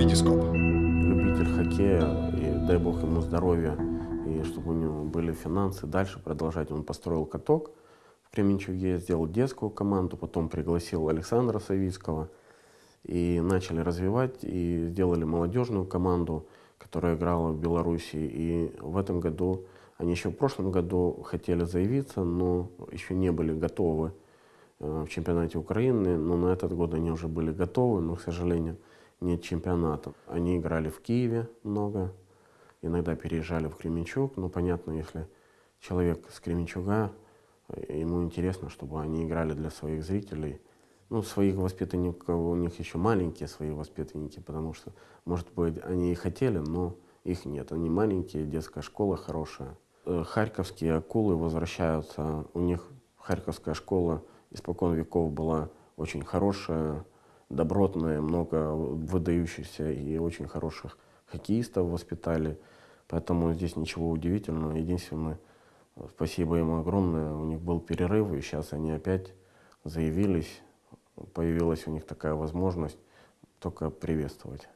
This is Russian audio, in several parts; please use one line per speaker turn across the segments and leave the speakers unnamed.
Витископ.
Любитель хоккея, и дай бог ему здоровья, и чтобы у него были финансы дальше продолжать. Он построил каток в Кременчуге, сделал детскую команду, потом пригласил Александра Савицкого, и начали развивать, и сделали молодежную команду, которая играла в Беларуси. И в этом году, они еще в прошлом году хотели заявиться, но еще не были готовы э, в чемпионате Украины, но на этот год они уже были готовы, но, к сожалению, нет чемпионата. Они играли в Киеве много, иногда переезжали в Кременчуг. Ну, понятно, если человек с Кременчуга, э, ему интересно, чтобы они играли для своих зрителей. Ну, своих воспитанников, у них еще маленькие свои воспитанники, потому что, может быть, они и хотели, но их нет. Они маленькие, детская школа хорошая. Э, харьковские акулы возвращаются. У них Харьковская школа испокон веков была очень хорошая, добротная, много выдающихся и очень хороших хоккеистов воспитали. Поэтому здесь ничего удивительного. Единственное, спасибо им огромное, у них был перерыв, и сейчас они опять заявились. Появилась у них такая возможность только приветствовать.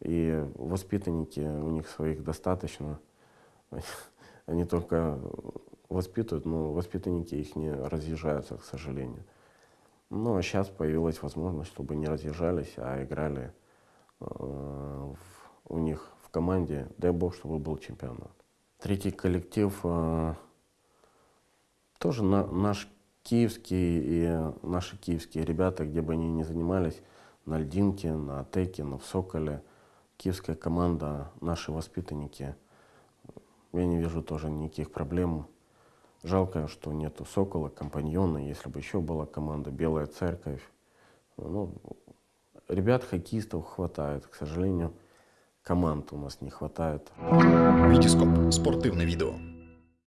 И воспитанники, у них своих достаточно. Они только воспитывают, но воспитанники их не разъезжаются, к сожалению. Ну, а сейчас появилась возможность, чтобы не разъезжались, а играли э, в, у них в команде. Дай бог, чтобы был чемпионат. Третий коллектив э, тоже на, наш киевский и наши киевские ребята, где бы они ни занимались, на Льдинке, на Атеке, на в Соколе. Киевская команда, наши воспитанники. Я не вижу тоже никаких проблем Жалко, что нету Сокола, Компаньона, если бы еще была команда Белая Церковь. Ну, ребят, хоккеистов хватает, к сожалению, команд у нас не хватает.
Витископ. Спортивное видео.